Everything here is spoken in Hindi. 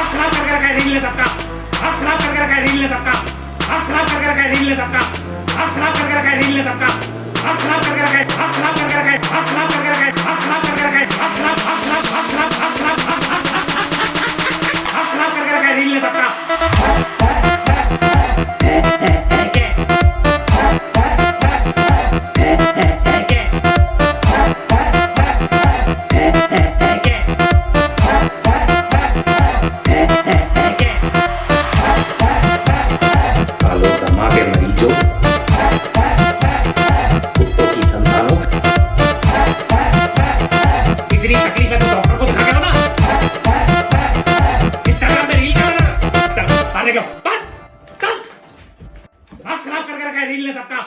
हाथ खराब करके रखा है रील ने सबका हाथ खराब करके रखा है रील ने सबका हाथ खराब करके रखा है रील ने सबका हाथ खराब करके रखा है रील ने सबका हाथ खराब करके रखा है हाथ खराब करके रखा है हाथ खराब करके रखा है हाथ खराब करके रखा है हाथ खराब हाथ खराब हाथ खराब हाथ खराब हाथ खराब करके रखा है रील ने सबका इतनी तकलीफ़ है तो डॉक्टर को दिखा करो ना इतना मैं नहीं करना ना अरे क्यों बस कल खराब करके रखा है रील ने सबका